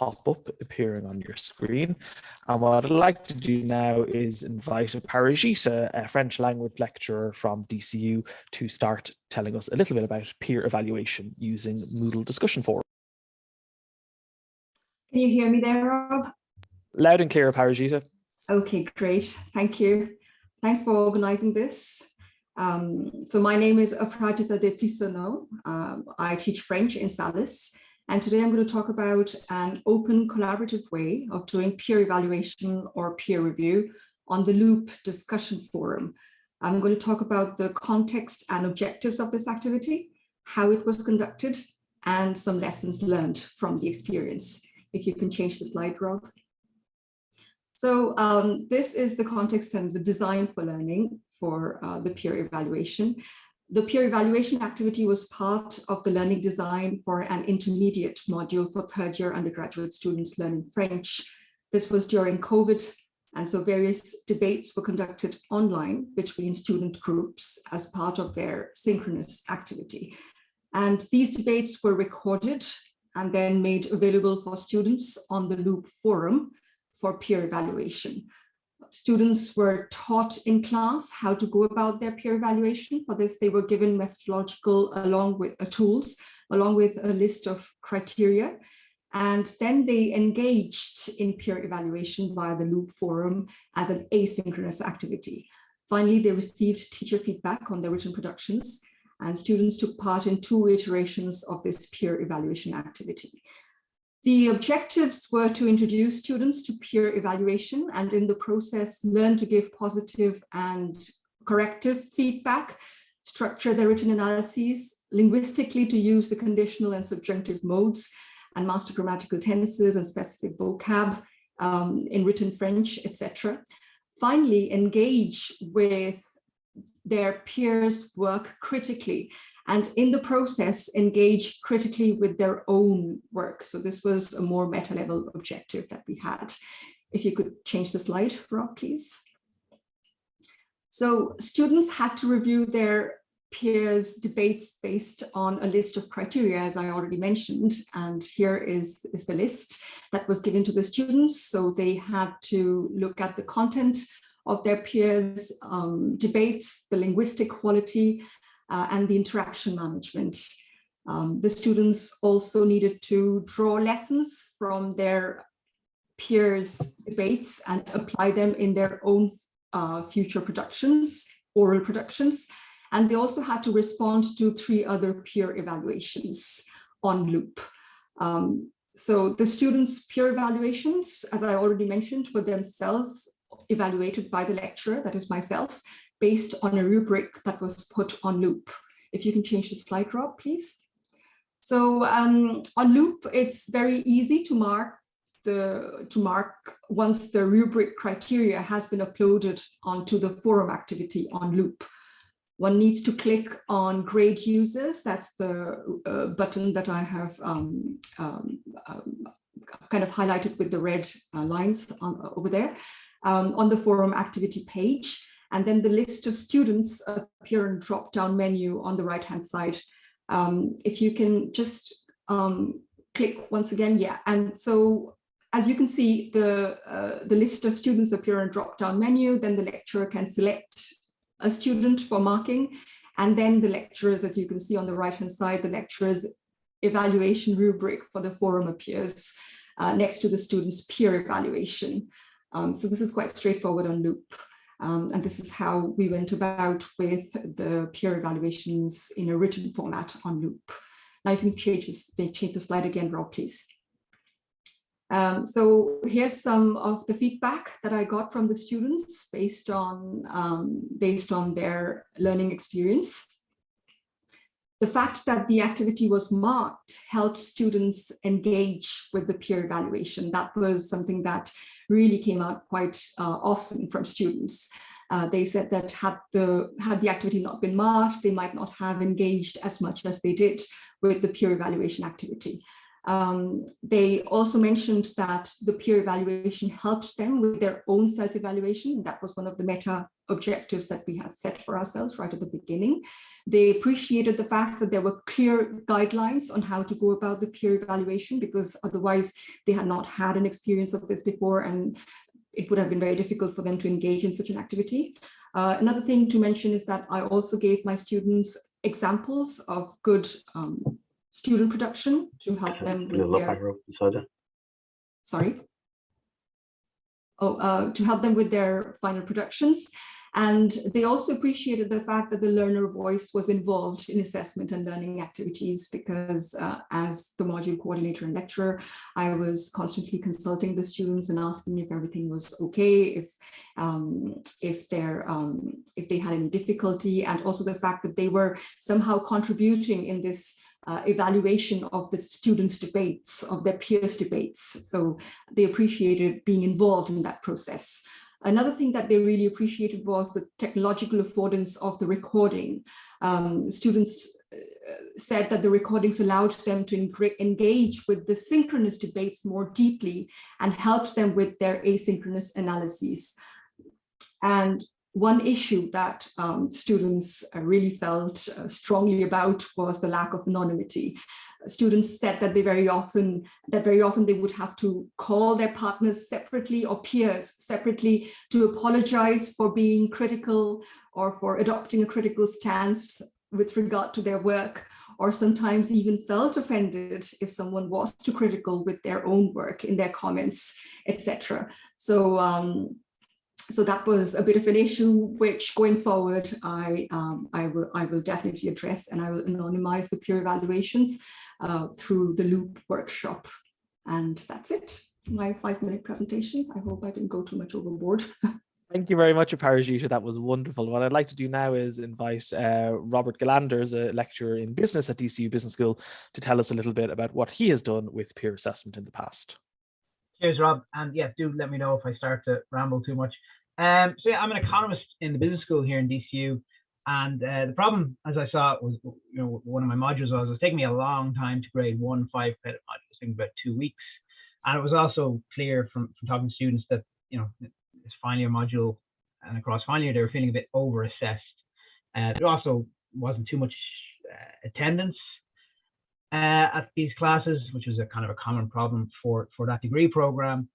pop up appearing on your screen. And what I'd like to do now is invite Parijita, a French language lecturer from DCU, to start telling us a little bit about peer evaluation using Moodle discussion forum. Can you hear me there, Rob? Loud and clear, Parijita. Okay, great. Thank you. Thanks for organizing this. Um, so my name is Aprajita Desplisonneaux. Um, I teach French in SALIS. And today I'm going to talk about an open collaborative way of doing peer evaluation or peer review on the Loop discussion forum. I'm going to talk about the context and objectives of this activity, how it was conducted, and some lessons learned from the experience. If you can change the slide, Rob. So um, this is the context and the design for learning for uh, the peer evaluation. The peer evaluation activity was part of the learning design for an intermediate module for third year undergraduate students learning French. This was during COVID, and so various debates were conducted online between student groups as part of their synchronous activity. And these debates were recorded and then made available for students on the Loop forum for peer evaluation students were taught in class how to go about their peer evaluation. For this, they were given methodological along with uh, tools, along with a list of criteria. And then they engaged in peer evaluation via the Loop forum as an asynchronous activity. Finally, they received teacher feedback on their written productions and students took part in two iterations of this peer evaluation activity. The objectives were to introduce students to peer evaluation and in the process learn to give positive and corrective feedback, structure their written analyses, linguistically to use the conditional and subjunctive modes and master grammatical tenses and specific vocab um, in written French, etc. Finally, engage with their peers' work critically and in the process engage critically with their own work. So this was a more meta level objective that we had. If you could change the slide, Rob, please. So students had to review their peers debates based on a list of criteria, as I already mentioned. And here is, is the list that was given to the students. So they had to look at the content of their peers' um, debates, the linguistic quality, uh, and the interaction management. Um, the students also needed to draw lessons from their peers debates and apply them in their own uh, future productions, oral productions. And they also had to respond to three other peer evaluations on loop. Um, so the students' peer evaluations, as I already mentioned, were themselves evaluated by the lecturer, that is myself, based on a rubric that was put on loop. If you can change the slide, Rob, please. So um, on loop, it's very easy to mark the to mark once the rubric criteria has been uploaded onto the forum activity on loop. One needs to click on grade users. That's the uh, button that I have um, um, um kind of highlighted with the red uh, lines on, over there um, on the forum activity page. And then the list of students appear in drop-down menu on the right-hand side. Um, if you can just um, click once again, yeah. And so as you can see, the, uh, the list of students appear in drop-down menu, then the lecturer can select a student for marking. And then the lecturers, as you can see on the right-hand side, the lecturer's evaluation rubric for the forum appears uh, next to the student's peer evaluation. Um, so this is quite straightforward on Loop. Um, and this is how we went about with the peer evaluations in a written format on Loop. Now if you change, this, change the slide again, Rob, please. Um, so here's some of the feedback that I got from the students based on, um, based on their learning experience. The fact that the activity was marked helped students engage with the peer evaluation. That was something that really came out quite uh, often from students. Uh, they said that had the, had the activity not been marked, they might not have engaged as much as they did with the peer evaluation activity. Um, they also mentioned that the peer evaluation helped them with their own self-evaluation. That was one of the meta objectives that we had set for ourselves right at the beginning. They appreciated the fact that there were clear guidelines on how to go about the peer evaluation because otherwise they had not had an experience of this before and it would have been very difficult for them to engage in such an activity. Uh, another thing to mention is that I also gave my students examples of good um, student production to help them with their, sorry? Oh uh, to help them with their final productions. And they also appreciated the fact that the learner voice was involved in assessment and learning activities because uh, as the module coordinator and lecturer, I was constantly consulting the students and asking if everything was okay, if um, if they're um, if they had any difficulty, and also the fact that they were somehow contributing in this uh, evaluation of the students' debates, of their peers' debates. So they appreciated being involved in that process. Another thing that they really appreciated was the technological affordance of the recording. Um, students uh, said that the recordings allowed them to engage with the synchronous debates more deeply and helped them with their asynchronous analyses. And one issue that um, students uh, really felt uh, strongly about was the lack of anonymity. Students said that they very often that very often they would have to call their partners separately or peers separately to apologize for being critical or for adopting a critical stance with regard to their work or sometimes even felt offended if someone was too critical with their own work in their comments, etc. So um, so that was a bit of an issue which going forward I um, I will I will definitely address and I will anonymize the peer evaluations uh, through the loop workshop and that's it my five minute presentation I hope I didn't go too much overboard Thank you very much, Aparajita. That was wonderful. What I'd like to do now is invite uh, Robert Gillanders, a lecturer in business at DCU Business School, to tell us a little bit about what he has done with peer assessment in the past. Cheers, Rob. And yeah, do let me know if I start to ramble too much. Um, so yeah, I'm an economist in the business school here in DCU. And uh, the problem, as I saw, was you know one of my modules was it was taking me a long time to grade one five credit module, think about two weeks. And it was also clear from, from talking to students that you know this final year module and across final year they were feeling a bit over assessed. Uh, there also wasn't too much uh, attendance uh, at these classes, which was a kind of a common problem for for that degree program.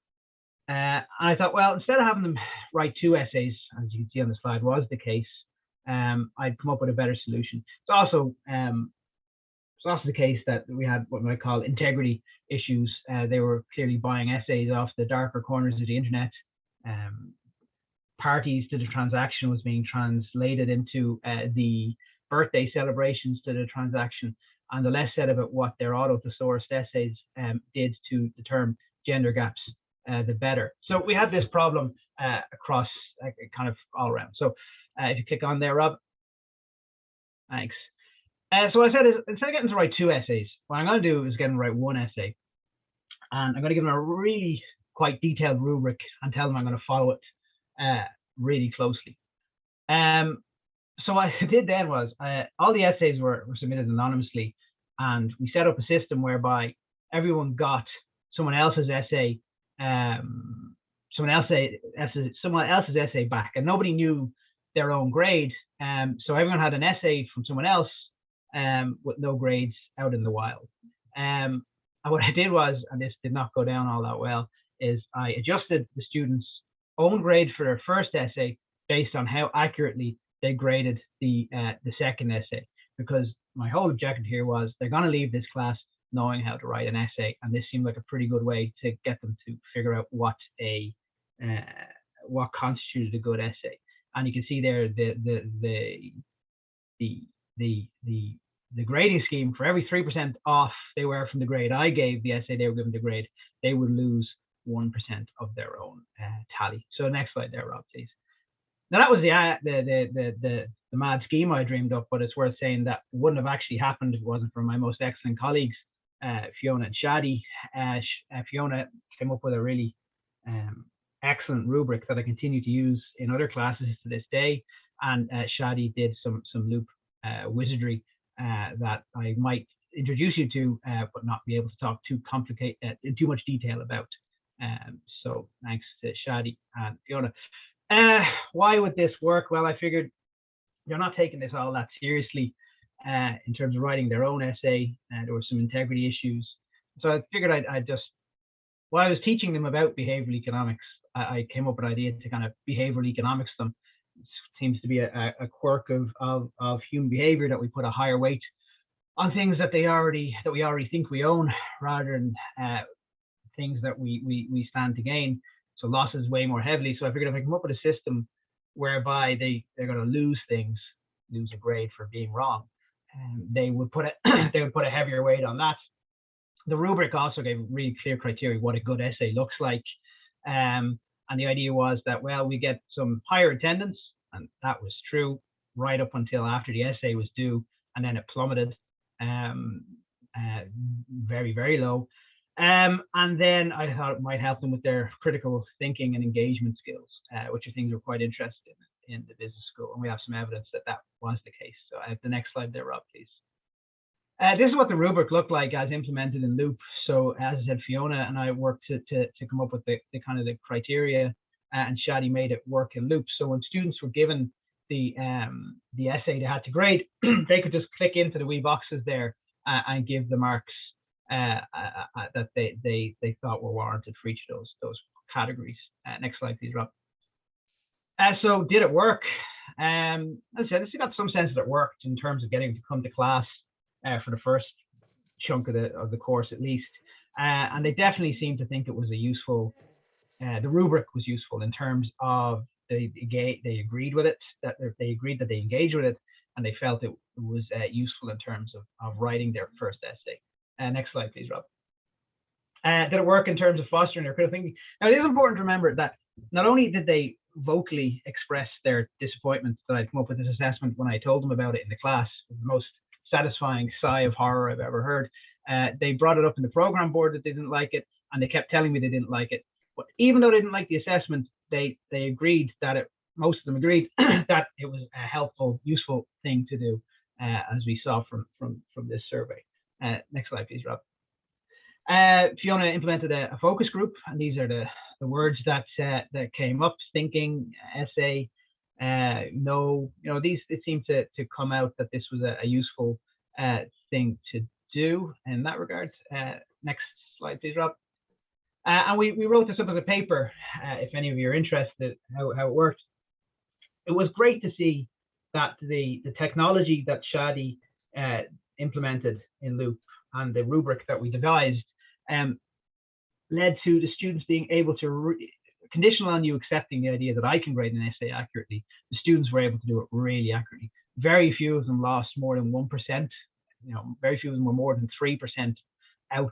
Uh, and I thought, well, instead of having them write two essays, as you can see on the slide was the case, um, I'd come up with a better solution. It's also um, it's also the case that we had what I call integrity issues. Uh, they were clearly buying essays off the darker corners of the internet. Um, parties to the transaction was being translated into uh, the birthday celebrations to the transaction, and the less said about what their auto-sourced essays um, did to the term gender gaps uh, the better. So we have this problem uh, across uh, kind of all around. So uh, if you click on there, Rob, thanks. Uh, so I said is instead of getting to write two essays, what I'm going to do is get them to write one essay. And I'm going to give them a really quite detailed rubric and tell them I'm going to follow it really closely. Um, so what I did then was all the essays were, were submitted anonymously and we set up a system whereby everyone got someone else's essay um, someone else's someone else's essay back, and nobody knew their own grade. Um, so everyone had an essay from someone else um, with no grades out in the wild. Um, and what I did was, and this did not go down all that well, is I adjusted the students' own grade for their first essay based on how accurately they graded the uh, the second essay. Because my whole objective here was they're going to leave this class knowing how to write an essay. And this seemed like a pretty good way to get them to figure out what a uh, what constituted a good essay. And you can see there the the the the the the the grading scheme for every three percent off they were from the grade I gave the essay they were given the grade they would lose one percent of their own uh, tally. So next slide there, Rob, please. Now that was the, uh, the, the the the the mad scheme I dreamed up, but it's worth saying that wouldn't have actually happened if it wasn't for my most excellent colleagues Fiona and Shadi. Uh, uh, Fiona came up with a really um, excellent rubric that I continue to use in other classes to this day. And uh, Shadi did some some loop uh, wizardry uh, that I might introduce you to, uh, but not be able to talk too complicate uh, in too much detail about. Um, so thanks to Shadi and Fiona. Uh, why would this work? Well, I figured you're not taking this all that seriously uh, in terms of writing their own essay. Uh, there were some integrity issues. So I figured I'd, I'd, just, while I was teaching them about behavioral economics, I, I, came up with an idea to kind of behavioral economics them. It seems to be a, a quirk of, of, of human behavior that we put a higher weight on things that they already that we already think we own rather than uh, things that we, we we stand to gain. So losses way more heavily. So I figured if I come up with a system whereby they they're going to lose things, lose a grade for being wrong, um, they would put a they would put a heavier weight on that. The rubric also gave really clear criteria what a good essay looks like. Um, and the idea was that well we get some higher attendance, and that was true right up until after the essay was due, and then it plummeted um, uh, very very low. Um, and then I thought it might help them with their critical thinking and engagement skills, uh, which are things we're quite interested in in the business school. And we have some evidence that that was the case. So I have the next slide there, Rob, please. Uh, this is what the rubric looked like as implemented in Loop. So as I said, Fiona and I worked to, to, to come up with the, the kind of the criteria uh, and Shadi made it work in Loop. So when students were given the um, the essay they had to grade, they could just click into the wee boxes there uh, and give the marks uh, uh, uh, that they they they thought were warranted for each of those those categories. next slide, please, Rob. So did it work? Um, as I said, I got some sense that it worked in terms of getting to come to class for the first chunk of the of the course at least. Uh, and they definitely seemed to think it was a useful, uh, the rubric was useful in terms of they they agreed with it, that they agreed that they engaged with it, and they felt it was uh, useful in terms of, of writing their first essay. Uh, next slide, please, Rob. Uh, did it work in terms of fostering their critical thinking? Now, it is important to remember that not only did they vocally express their disappointment that I'd come up with this assessment when I told them about it in the class, the most satisfying sigh of horror I've ever heard. Uh, they brought it up in the program board that they didn't like it, and they kept telling me they didn't like it. But even though they didn't like the assessment, they they agreed that it. Most of them agreed that it was a helpful, useful thing to do, uh, as we saw from from from this survey. Uh, next slide, please, Rob. Uh, Fiona implemented a, a, focus group, and these are the, the words that uh, that came up: thinking, essay, uh, no. You know, these it seemed to to come out that this was a, a useful uh, thing to do in that regard. Uh, next slide, please, Rob. and we we wrote this up as a paper. if any of you are interested, how how it worked. It was great to see that the the technology that Shadi implemented in Loop and the rubric that we devised um, led to the students being able to, conditional on you accepting the idea that I can grade an essay accurately, the students were able to do it really accurately. Very few of them lost more than 1%, you know, very few of them were more than 3% out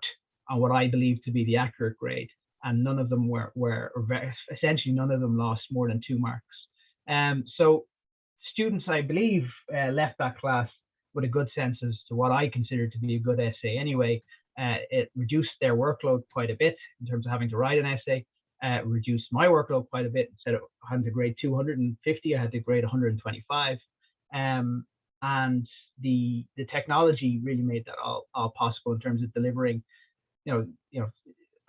on what I believe to be the accurate grade. And none of them were, were very, essentially none of them lost more than two marks. Um, so students, I believe, uh, left that class with a good sense as to what I consider to be a good essay anyway. Uh, it reduced their workload quite a bit in terms of having to write an essay, uh, reduced my workload quite a bit. Instead of having to grade 250, I had to grade 125. Um, and the the technology really made that all, all possible in terms of delivering, you know, you know,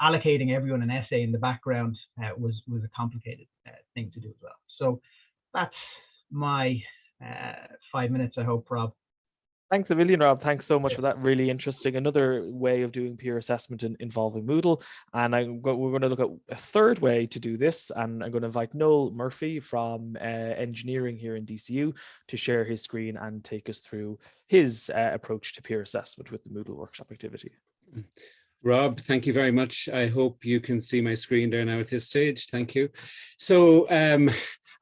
allocating everyone an essay in the background uh, was was a complicated uh, thing to do as well. So that's my uh, five minutes, I hope, Rob. Thanks a million, Rob. Thanks so much for that. Really interesting. Another way of doing peer assessment in, involving Moodle. And I'm we're going to look at a third way to do this. And I'm going to invite Noel Murphy from uh, engineering here in DCU to share his screen and take us through his uh, approach to peer assessment with the Moodle workshop activity. Rob, thank you very much. I hope you can see my screen there now at this stage. Thank you. So um,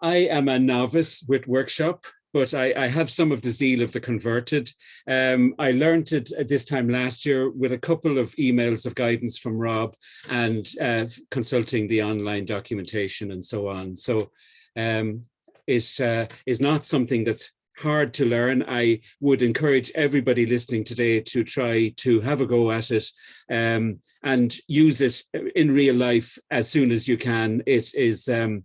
I am a novice with workshop but I, I, have some of the zeal of the converted. Um, I learned it this time last year with a couple of emails of guidance from Rob and uh, consulting the online documentation and so on. So um, it uh, is not something that's hard to learn. I would encourage everybody listening today to try to have a go at it um, and use it in real life as soon as you can. It is um,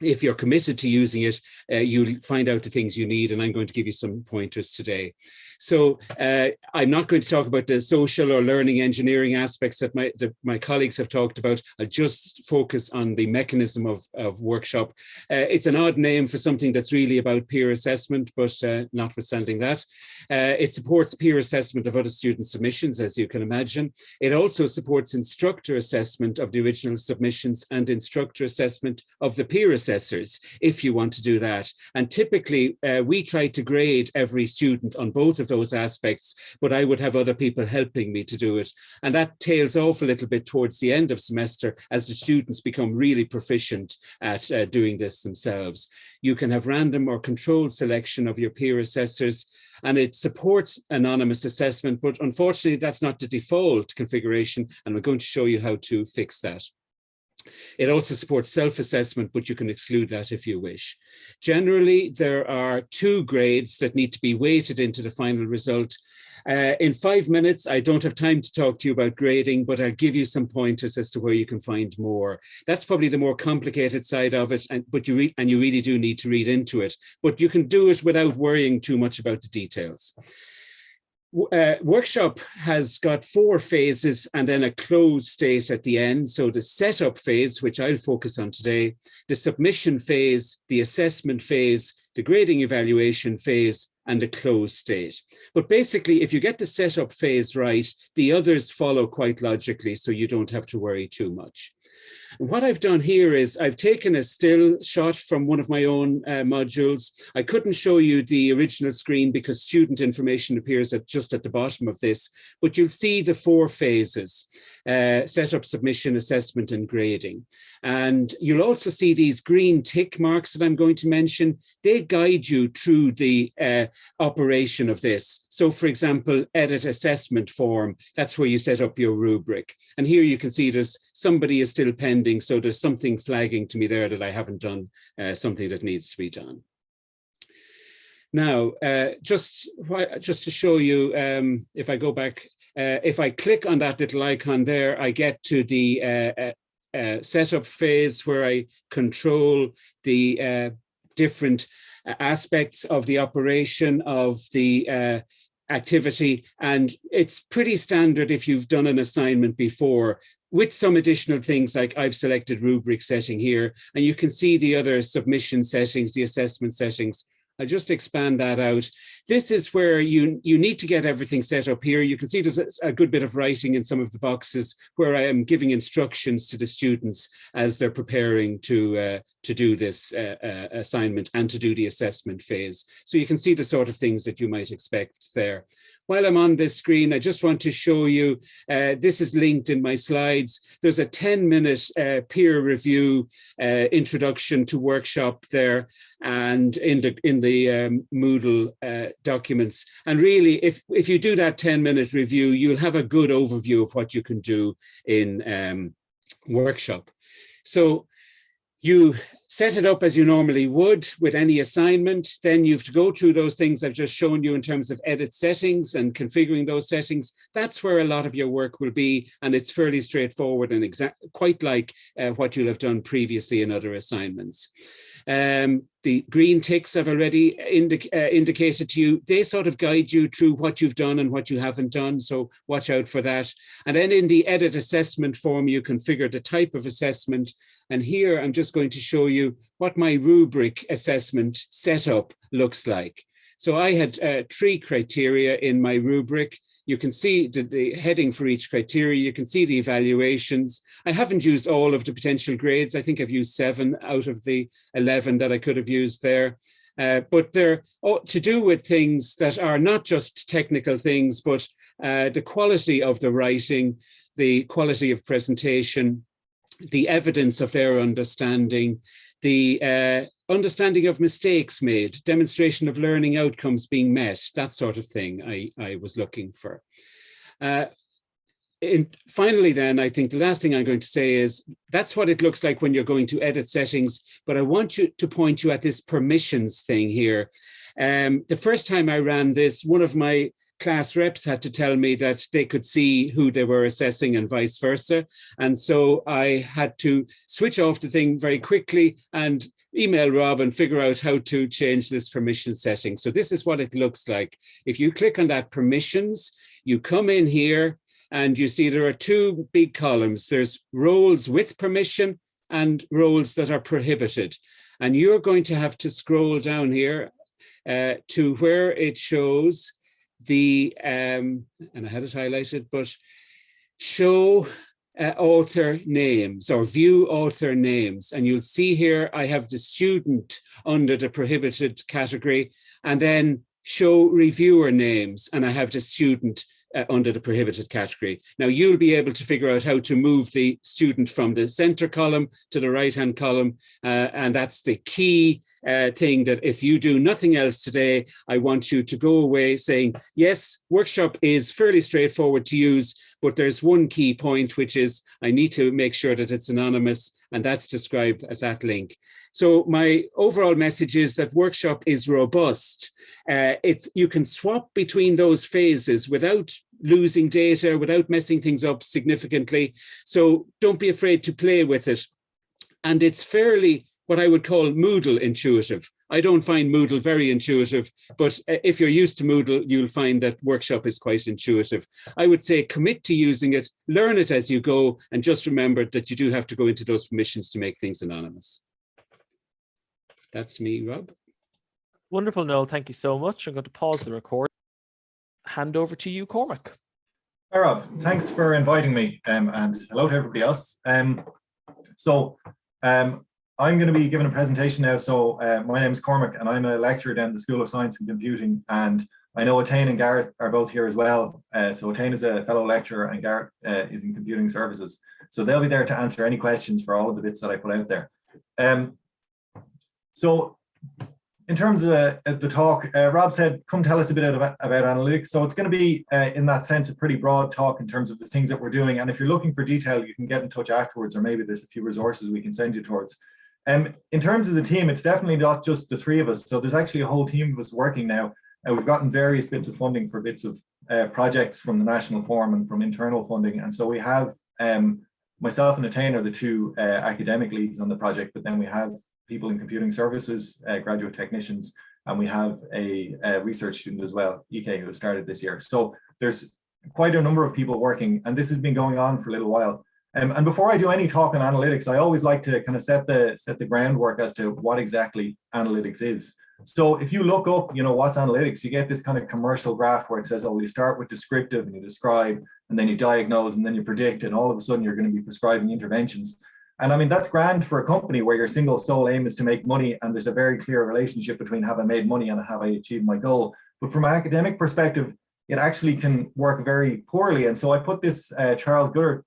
if you're committed to using it, uh, you'll find out the things you need, and I'm going to give you some pointers today. So uh, I'm not going to talk about the social or learning engineering aspects that my, the, my colleagues have talked about. I'll just focus on the mechanism of, of workshop. Uh, it's an odd name for something that's really about peer assessment, but uh, notwithstanding that, uh, it supports peer assessment of other student submissions, as you can imagine. It also supports instructor assessment of the original submissions and instructor assessment of the peer assessors, if you want to do that. And typically, uh, we try to grade every student on both of those aspects, but I would have other people helping me to do it. And that tails off a little bit towards the end of semester as the students become really proficient at uh, doing this themselves. You can have random or controlled selection of your peer assessors and it supports anonymous assessment, but unfortunately that's not the default configuration and we're going to show you how to fix that. It also supports self-assessment, but you can exclude that if you wish. Generally, there are two grades that need to be weighted into the final result. Uh, in five minutes, I don't have time to talk to you about grading, but I'll give you some pointers as to where you can find more. That's probably the more complicated side of it, and, but you and you really do need to read into it. But you can do it without worrying too much about the details uh, workshop has got four phases and then a closed state at the end. So the setup phase, which I'll focus on today, the submission phase, the assessment phase, the grading evaluation phase, and the closed state. But basically, if you get the setup phase right, the others follow quite logically, so you don't have to worry too much. What I've done here is I've taken a still shot from one of my own uh, modules. I couldn't show you the original screen because student information appears at just at the bottom of this, but you'll see the four phases, uh, setup, submission, assessment, and grading. And you'll also see these green tick marks that I'm going to mention. They guide you through the uh, operation of this. So for example, edit assessment form, that's where you set up your rubric. And here you can see there's somebody is still pending. So there's something flagging to me there that I haven't done uh, something that needs to be done. Now, uh, just, just to show you, um, if I go back, uh, if I click on that little icon there, I get to the uh, uh, uh, setup phase where I control the uh, different aspects of the operation of the uh, activity. And it's pretty standard if you've done an assignment before with some additional things like I've selected rubric setting here, and you can see the other submission settings, the assessment settings I'll just expand that out. This is where you, you need to get everything set up here. You can see there's a, a, good bit of writing in some of the boxes where I am giving instructions to the students as they're preparing to, uh, to do this uh, uh, assignment and to do the assessment phase. So you can see the sort of things that you might expect there while I'm on this screen, I just want to show you, uh, this is linked in my slides. There's a 10 minute uh, peer review uh, introduction to workshop there and in the in the um, Moodle uh, documents. And really, if, if you do that 10 minute review, you'll have a good overview of what you can do in um, workshop. So you set it up as you normally would with any assignment. Then you have to go through those things I've just shown you in terms of edit settings and configuring those settings. That's where a lot of your work will be. And it's fairly straightforward and exact, quite like uh, what you'll have done previously in other assignments. Um, the green ticks I've already indic uh, indicated to you, they sort of guide you through what you've done and what you haven't done. So watch out for that. And then in the edit assessment form, you configure the type of assessment. And here I'm just going to show you what my rubric assessment setup looks like. So I had uh, three criteria in my rubric. You can see the, the, heading for each criteria. You can see the evaluations. I haven't used all of the potential grades. I think I've used seven out of the 11 that I could have used there. Uh, but they're to do with things that are not just technical things, but uh, the quality of the writing, the quality of presentation, the evidence of their understanding, the uh, understanding of mistakes made, demonstration of learning outcomes being met, that sort of thing I, I was looking for. Uh, in, finally, then, I think the last thing I'm going to say is that's what it looks like when you're going to edit settings, but I want you to point you at this permissions thing here. Um, the first time I ran this, one of my class reps had to tell me that they could see who they were assessing and vice versa. And so I had to switch off the thing very quickly and email Rob and figure out how to change this permission setting. So this is what it looks like. If you click on that permissions, you come in here and you see there are two big columns. There's roles with permission and roles that are prohibited. And you're going to have to scroll down here uh, to where it shows the, um, and I had it highlighted, but show uh, author names or view author names. And you'll see here, I have the student under the prohibited category and then show reviewer names and I have the student uh, under the prohibited category. Now you'll be able to figure out how to move the student from the center column to the right hand column. Uh, and that's the key uh, thing that if you do nothing else today, I want you to go away saying, yes, workshop is fairly straightforward to use, but there's one key point, which is I need to make sure that it's anonymous and that's described at that link. So my overall message is that workshop is robust. Uh, it's you can swap between those phases without losing data, without messing things up significantly. So don't be afraid to play with it. And it's fairly what I would call Moodle intuitive. I don't find Moodle very intuitive, but uh, if you're used to Moodle, you'll find that Workshop is quite intuitive. I would say commit to using it, learn it as you go, and just remember that you do have to go into those permissions to make things anonymous. That's me, Rob. Wonderful, Noel. Thank you so much. I'm going to pause the record. Hand over to you, Cormac. Hi, Rob. Thanks for inviting me um, and hello to everybody else. Um, so um, I'm going to be giving a presentation now. So uh, my name is Cormac and I'm a lecturer down at the School of Science and Computing. And I know Etain and Garrett are both here as well. Uh, so Etain is a fellow lecturer and Garrett uh, is in computing services. So they'll be there to answer any questions for all of the bits that I put out there. Um, so in terms of the talk, uh, Rob said, come tell us a bit about, about analytics. So it's going to be, uh, in that sense, a pretty broad talk in terms of the things that we're doing. And if you're looking for detail, you can get in touch afterwards, or maybe there's a few resources we can send you towards. Um, in terms of the team, it's definitely not just the three of us. So there's actually a whole team of us working now. Uh, we've gotten various bits of funding for bits of uh, projects from the National Forum and from internal funding. And so we have um, myself and Atane are the two uh, academic leads on the project, but then we have people in computing services, uh, graduate technicians, and we have a, a, research student as well, EK, who started this year. So there's quite a number of people working, and this has been going on for a little while. Um, and before I do any talk on analytics, I always like to kind of set the set the groundwork as to what exactly analytics is. So if you look up, you know, what's analytics, you get this kind of commercial graph where it says, oh, you start with descriptive and you describe, and then you diagnose, and then you predict, and all of a sudden you're going to be prescribing interventions. And I mean, that's grand for a company where your single sole aim is to make money and there's a very clear relationship between have I made money and have I achieved my goal. But from an academic perspective, it actually can work very poorly. And so I put this uh, Charles Goodhart,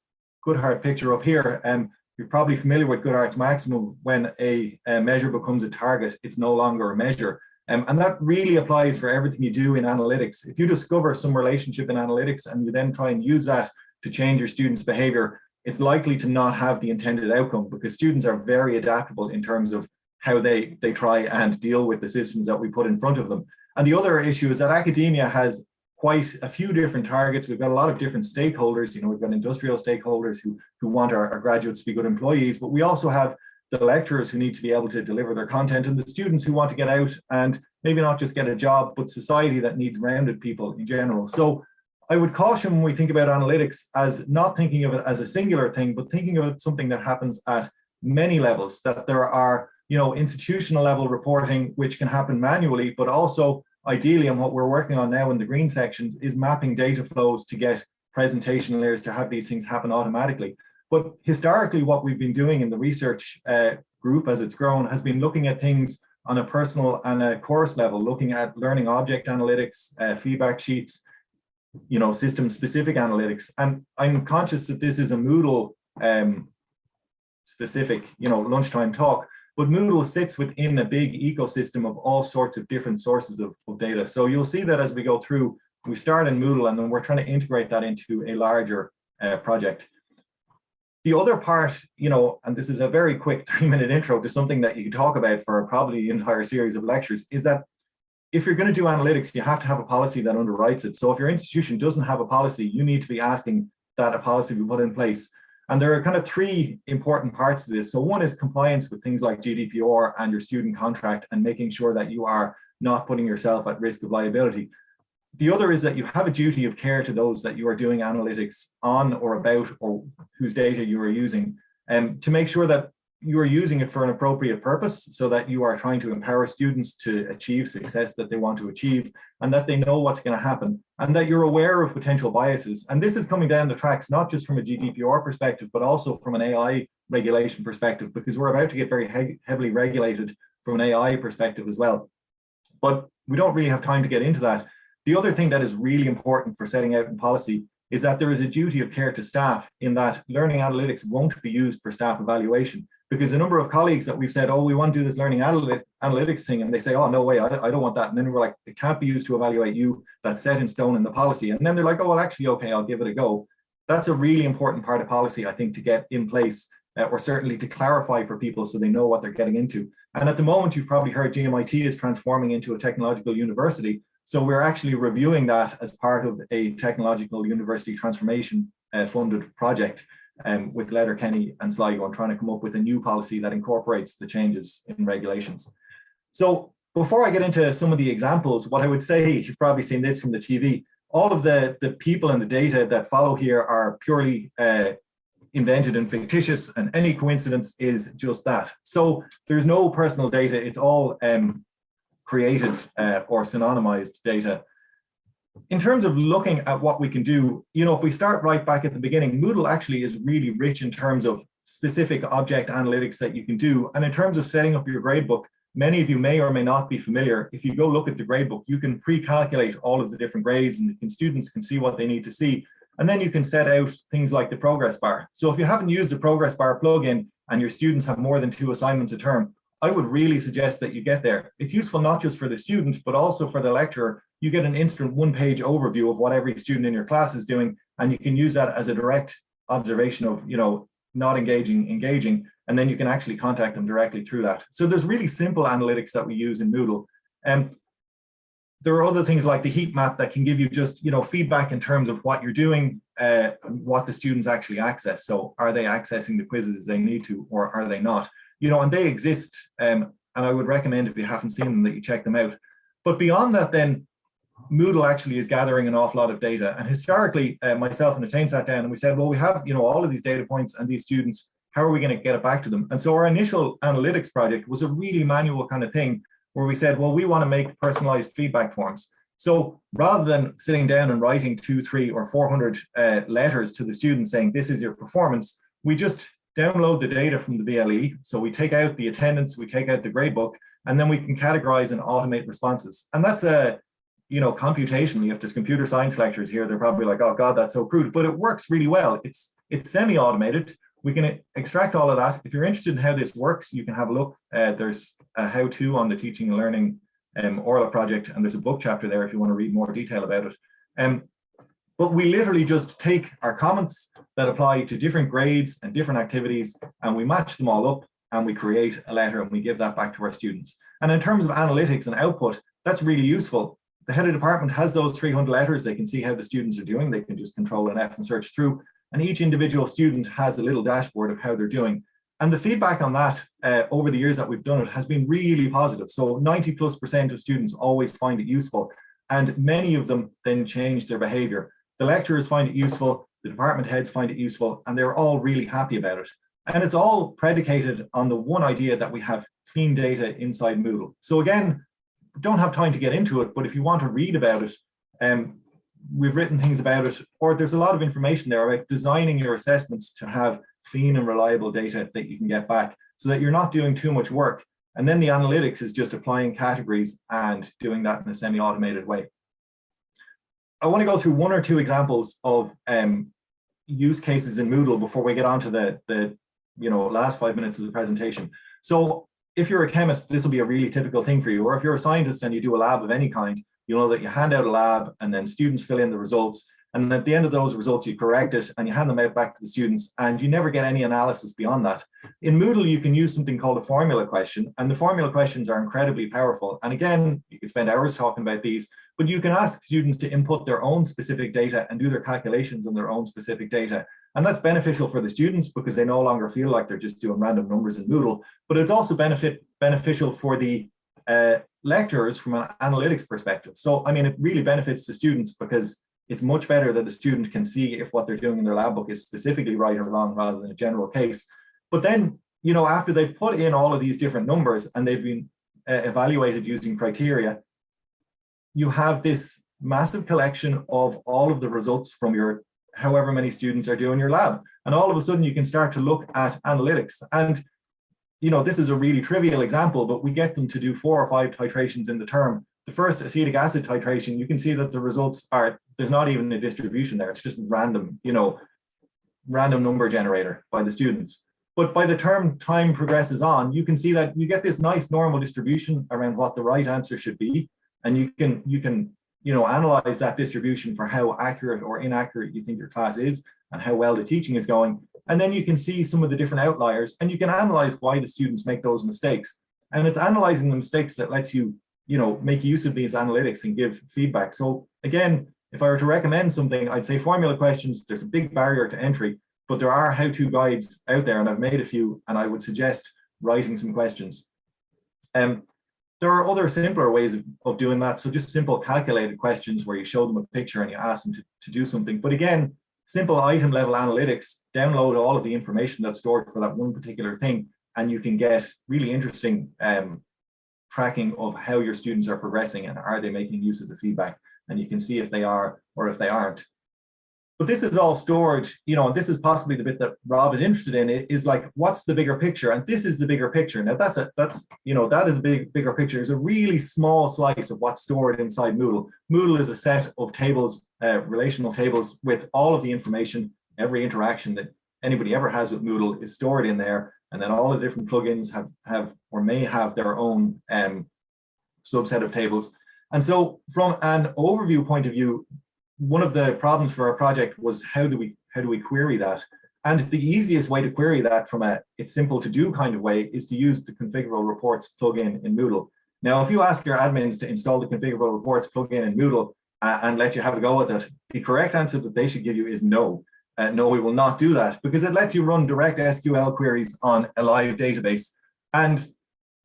Goodhart picture up here. And um, you're probably familiar with Goodhart's maximum. When a, a, measure becomes a target, it's no longer a measure. Um, and that really applies for everything you do in analytics. If you discover some relationship in analytics and you then try and use that to change your students' behavior, it's likely to not have the intended outcome because students are very adaptable in terms of how they, they try and deal with the systems that we put in front of them. And the other issue is that academia has quite a few different targets. We've got a lot of different stakeholders. You know, we've got industrial stakeholders who, who want our, our graduates to be good employees, but we also have the lecturers who need to be able to deliver their content and the students who want to get out and maybe not just get a job, but society that needs rounded people in general. So I would caution when we think about analytics as not thinking of it as a singular thing, but thinking of it something that happens at many levels, that there are, you know, institutional level reporting, which can happen manually, but also ideally, and what we're working on now in the green sections is mapping data flows to get presentation layers to have these things happen automatically. But historically, what we've been doing in the research uh, group as it's grown has been looking at things on a personal and a course level, looking at learning object analytics, uh, feedback sheets, you know, system specific analytics. And I'm conscious that this is a Moodle um, specific, you know, lunchtime talk, but Moodle sits within a big ecosystem of all sorts of different sources of, of data. So you'll see that as we go through, we start in Moodle and then we're trying to integrate that into a larger uh, project. The other part, you know, and this is a very quick three minute intro to something that you can talk about for probably the entire series of lectures, is that if you're going to do analytics, you have to have a policy that underwrites it. So if your institution doesn't have a policy, you need to be asking that a policy be put in place. And there are kind of three important parts to this. So one is compliance with things like GDPR and your student contract and making sure that you are not putting yourself at risk of liability. The other is that you have a duty of care to those that you are doing analytics on or about or whose data you are using and um, to make sure that you are using it for an appropriate purpose so that you are trying to empower students to achieve success that they want to achieve and that they know what's going to happen and that you're aware of potential biases. And this is coming down the tracks, not just from a GDPR perspective, but also from an AI regulation perspective, because we're about to get very he heavily regulated from an AI perspective as well. But we don't really have time to get into that. The other thing that is really important for setting out in policy is that there is a duty of care to staff in that learning analytics won't be used for staff evaluation because a number of colleagues that we've said, oh, we want to do this learning analytics thing, and they say, oh, no way, I, I don't want that. And then we're like, it can't be used to evaluate you. That's set in stone in the policy. And then they're like, oh, well, actually, okay, I'll give it a go. That's a really important part of policy, I think, to get in place uh, or certainly to clarify for people so they know what they're getting into. And at the moment, you've probably heard GMIT is transforming into a technological university. So we're actually reviewing that as part of a technological university transformation uh, funded project um, with Letterkenny and Sligo and trying to come up with a new policy that incorporates the changes in regulations. So before I get into some of the examples, what I would say, you've probably seen this from the TV, all of the, the people and the data that follow here are purely uh, invented and fictitious and any coincidence is just that. So there's no personal data, it's all um, created uh, or synonymized data in terms of looking at what we can do, you know, if we start right back at the beginning, Moodle actually is really rich in terms of specific object analytics that you can do. And in terms of setting up your gradebook, many of you may or may not be familiar. If you go look at the gradebook, you can pre-calculate all of the different grades and, students can see what they need to see. And then you can set out things like the progress bar. So if you haven't used the progress bar plugin and your students have more than two assignments a term, I would really suggest that you get there. It's useful not just for the student, but also for the lecturer you get an instant one page overview of what every student in your class is doing and you can use that as a direct observation of you know not engaging engaging and then you can actually contact them directly through that. So there's really simple analytics that we use in moodle. And there are other things like the heat map that can give you just you know feedback in terms of what you're doing uh, what the students actually access. So are they accessing the quizzes they need to or are they not? You know and they exist um, and i would recommend if you haven't seen them that you check them out. But beyond that then Moodle actually is gathering an awful lot of data. And historically, uh, myself and Etain sat down and we said, well, we have you know all of these data points and these students, how are we going to get it back to them? And so our initial analytics project was a really manual kind of thing where we said, well, we want to make personalized feedback forms. So rather than sitting down and writing two, three, or 400 uh, letters to the students saying, this is your performance, we just download the data from the VLE. So we take out the attendance, we take out the gradebook, and then we can categorize and automate responses. And that's a you know, computationally, if there's computer science lectures here, they're probably like, oh God, that's so crude, but it works really well. It's it's semi-automated. We can extract all of that. If you're interested in how this works, you can have a look. Uh, there's a how-to on the teaching and learning um, Orla project, and there's a book chapter there if you want to read more detail about it. Um, but we literally just take our comments that apply to different grades and different activities, and we match them all up, and we create a letter, and we give that back to our students. And in terms of analytics and output, that's really useful the head of department has those 300 letters. They can see how the students are doing. They can just control an F and search through. And each individual student has a little dashboard of how they're doing. And the feedback on that uh, over the years that we've done it has been really positive. So 90 plus percent of students always find it useful. And many of them then change their behavior. The lecturers find it useful, the department heads find it useful, and they're all really happy about it. And it's all predicated on the one idea that we have clean data inside Moodle. So again, don't have time to get into it, but if you want to read about it, um, we've written things about it, or there's a lot of information there about designing your assessments to have clean and reliable data that you can get back so that you're not doing too much work. And then the analytics is just applying categories and doing that in a semi-automated way. I want to go through one or two examples of um, use cases in Moodle before we get on to the, the you know, last five minutes of the presentation. So if you're a chemist, this will be a really typical thing for you. Or if you're a scientist and you do a lab of any kind, you know that you hand out a lab and then students fill in the results. And at the end of those results, you correct it and you hand them out back to the students and you never get any analysis beyond that. In Moodle, you can use something called a formula question and the formula questions are incredibly powerful. And again, you could spend hours talking about these, but you can ask students to input their own specific data and do their calculations on their own specific data. And that's beneficial for the students because they no longer feel like they're just doing random numbers in Moodle, but it's also benefit beneficial for the uh, lecturers from an analytics perspective. So, I mean, it really benefits the students because it's much better that the student can see if what they're doing in their lab book is specifically right or wrong rather than a general case. But then, you know, after they've put in all of these different numbers and they've been uh, evaluated using criteria, you have this massive collection of all of the results from your however many students are doing your lab. And all of a sudden you can start to look at analytics. And, you know, this is a really trivial example, but we get them to do four or five titrations in the term the first acetic acid titration, you can see that the results are, there's not even a distribution there. It's just random, you know, random number generator by the students. But by the term time progresses on, you can see that you get this nice normal distribution around what the right answer should be. And you can, you can, you know, analyze that distribution for how accurate or inaccurate you think your class is and how well the teaching is going. And then you can see some of the different outliers and you can analyze why the students make those mistakes. And it's analyzing the mistakes that lets you you know, make use of these analytics and give feedback. So again, if I were to recommend something, I'd say formula questions, there's a big barrier to entry, but there are how-to guides out there and I've made a few and I would suggest writing some questions. Um, there are other simpler ways of, of doing that. So just simple calculated questions where you show them a picture and you ask them to, to do something. But again, simple item level analytics, download all of the information that's stored for that one particular thing and you can get really interesting um, tracking of how your students are progressing and are they making use of the feedback and you can see if they are or if they aren't. But this is all stored, you know, and this is possibly the bit that Rob is interested in is like, what's the bigger picture? And this is the bigger picture. Now that's a, that's, you know, that is a big, bigger picture. It's a really small slice of what's stored inside Moodle. Moodle is a set of tables, uh, relational tables with all of the information, every interaction that anybody ever has with Moodle is stored in there. And then all the different plugins have, have or may have their own um, subset of tables. And so from an overview point of view, one of the problems for our project was how do we how do we query that? And the easiest way to query that from a it's simple to do kind of way is to use the configurable reports plugin in Moodle. Now, if you ask your admins to install the configurable reports plugin in Moodle uh, and let you have a go at it, the correct answer that they should give you is no. Uh, no, we will not do that because it lets you run direct SQL queries on a live database. And,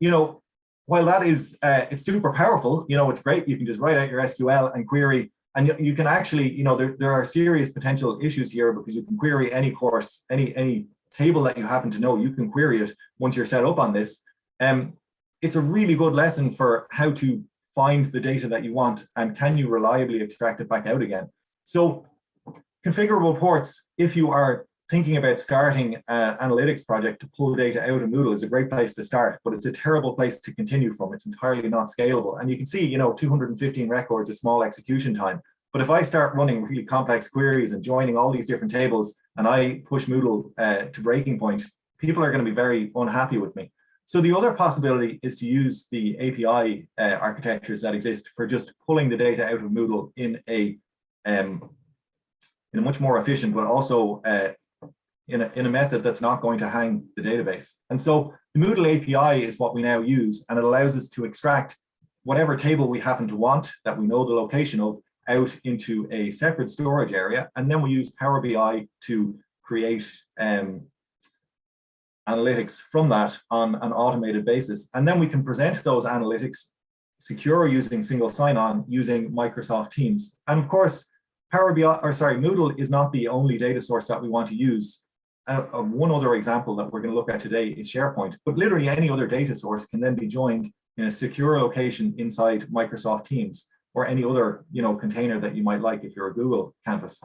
you know, while that is, uh, it's super powerful, you know, it's great. You can just write out your SQL and query and you, can actually, you know, there, there are serious potential issues here because you can query any course, any, any table that you happen to know, you can query it once you're set up on this. Um, it's a really good lesson for how to find the data that you want and can you reliably extract it back out again. So configurable ports, if you are thinking about starting an analytics project to pull data out of Moodle is a great place to start, but it's a terrible place to continue from. It's entirely not scalable. And you can see, you know, 215 records, a small execution time. But if I start running really complex queries and joining all these different tables and I push Moodle uh, to breaking point, people are going to be very unhappy with me. So the other possibility is to use the API uh, architectures that exist for just pulling the data out of Moodle in a um, in a much more efficient, but also uh, in, a, in a method that's not going to hang the database. And so the Moodle API is what we now use, and it allows us to extract whatever table we happen to want that we know the location of out into a separate storage area. And then we use Power BI to create um, analytics from that on an automated basis. And then we can present those analytics secure using single sign-on using Microsoft Teams. And of course, Power BI, or sorry, Moodle is not the only data source that we want to use. Uh, uh, one other example that we're going to look at today is SharePoint, but literally any other data source can then be joined in a secure location inside Microsoft Teams or any other you know, container that you might like if you're a Google campus.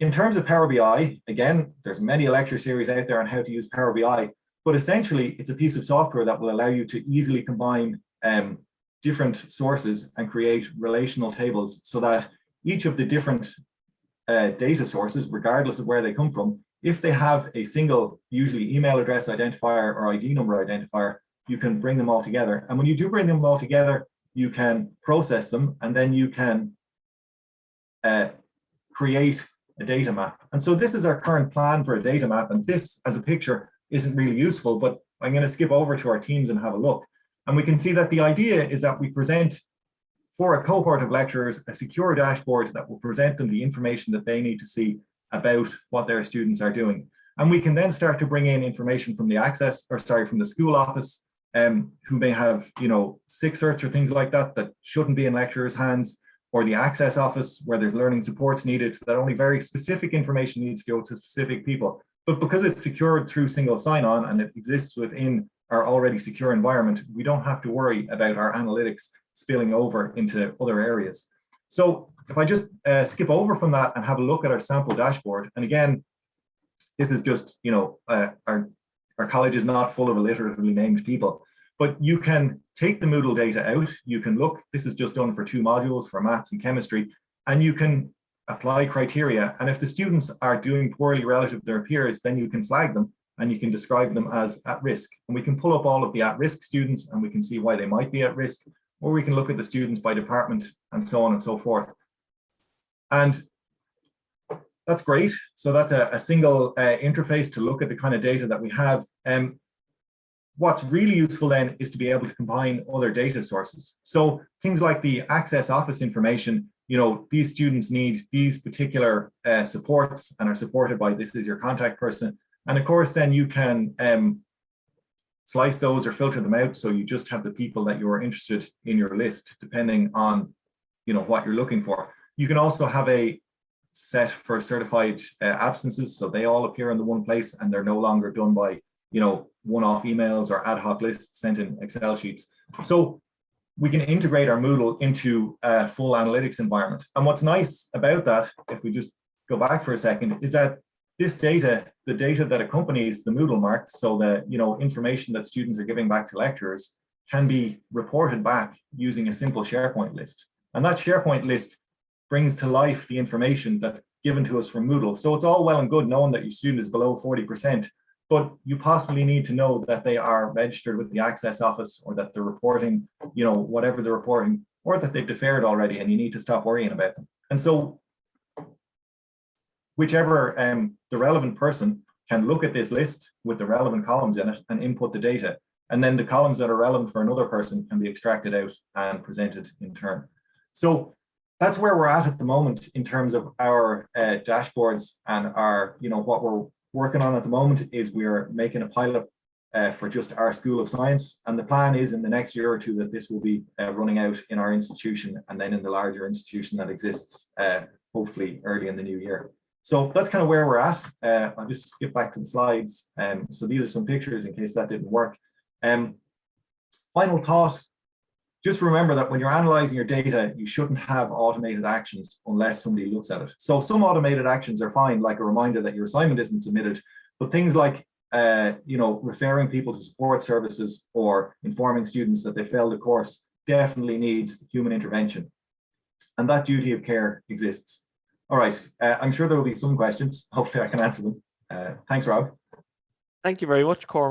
In terms of Power BI, again, there's many lecture series out there on how to use Power BI, but essentially it's a piece of software that will allow you to easily combine um, different sources and create relational tables so that each of the different uh, data sources, regardless of where they come from, if they have a single, usually email address identifier or ID number identifier, you can bring them all together. And when you do bring them all together, you can process them and then you can uh, create a data map. And so this is our current plan for a data map. And this as a picture isn't really useful, but I'm going to skip over to our teams and have a look. And we can see that the idea is that we present for a cohort of lecturers a secure dashboard that will present them the information that they need to see about what their students are doing. And we can then start to bring in information from the access, or sorry, from the school office, um, who may have, you know, sick certs or things like that, that shouldn't be in lecturers' hands, or the access office where there's learning supports needed, that only very specific information needs to go to specific people. But because it's secured through single sign-on and it exists within our already secure environment, we don't have to worry about our analytics spilling over into other areas. So if I just uh, skip over from that and have a look at our sample dashboard, and again, this is just, you know, uh, our, our college is not full of alliteratively named people, but you can take the Moodle data out, you can look, this is just done for two modules for maths and chemistry, and you can apply criteria. And if the students are doing poorly relative to their peers, then you can flag them and you can describe them as at risk. And we can pull up all of the at-risk students and we can see why they might be at risk, or we can look at the students by department and so on and so forth. And that's great. So that's a, a single uh, interface to look at the kind of data that we have. Um, what's really useful then is to be able to combine other data sources. So things like the access office information, you know, these students need these particular uh, supports and are supported by this is your contact person. And of course, then you can um, slice those or filter them out. So you just have the people that you're interested in your list, depending on, you know, what you're looking for. You can also have a set for certified uh, absences. So they all appear in the one place and they're no longer done by, you know, one-off emails or ad hoc lists sent in Excel sheets. So we can integrate our Moodle into a full analytics environment. And what's nice about that, if we just go back for a second, is that this data, the data that accompanies the Moodle marks, so the you know information that students are giving back to lecturers, can be reported back using a simple SharePoint list. And that SharePoint list brings to life the information that's given to us from Moodle. So it's all well and good knowing that your student is below 40%, but you possibly need to know that they are registered with the access office or that they're reporting, you know, whatever they're reporting, or that they've deferred already and you need to stop worrying about them. And so whichever um, the relevant person can look at this list with the relevant columns in it and input the data. And then the columns that are relevant for another person can be extracted out and presented in turn. So that's where we're at at the moment in terms of our uh, dashboards and our, you know, what we're working on at the moment is we're making a pilot uh, for just our School of Science. And the plan is in the next year or two that this will be uh, running out in our institution and then in the larger institution that exists, uh, hopefully early in the new year. So that's kind of where we're at. Uh, I'll just skip back to the slides. Um, so these are some pictures in case that didn't work. Um, final thought, just remember that when you're analyzing your data, you shouldn't have automated actions unless somebody looks at it. So some automated actions are fine, like a reminder that your assignment isn't submitted, but things like uh, you know, referring people to support services or informing students that they failed a course definitely needs human intervention. And that duty of care exists. All right, uh, I'm sure there will be some questions. Hopefully I can answer them. Uh, thanks, Rob. Thank you very much, Cormac.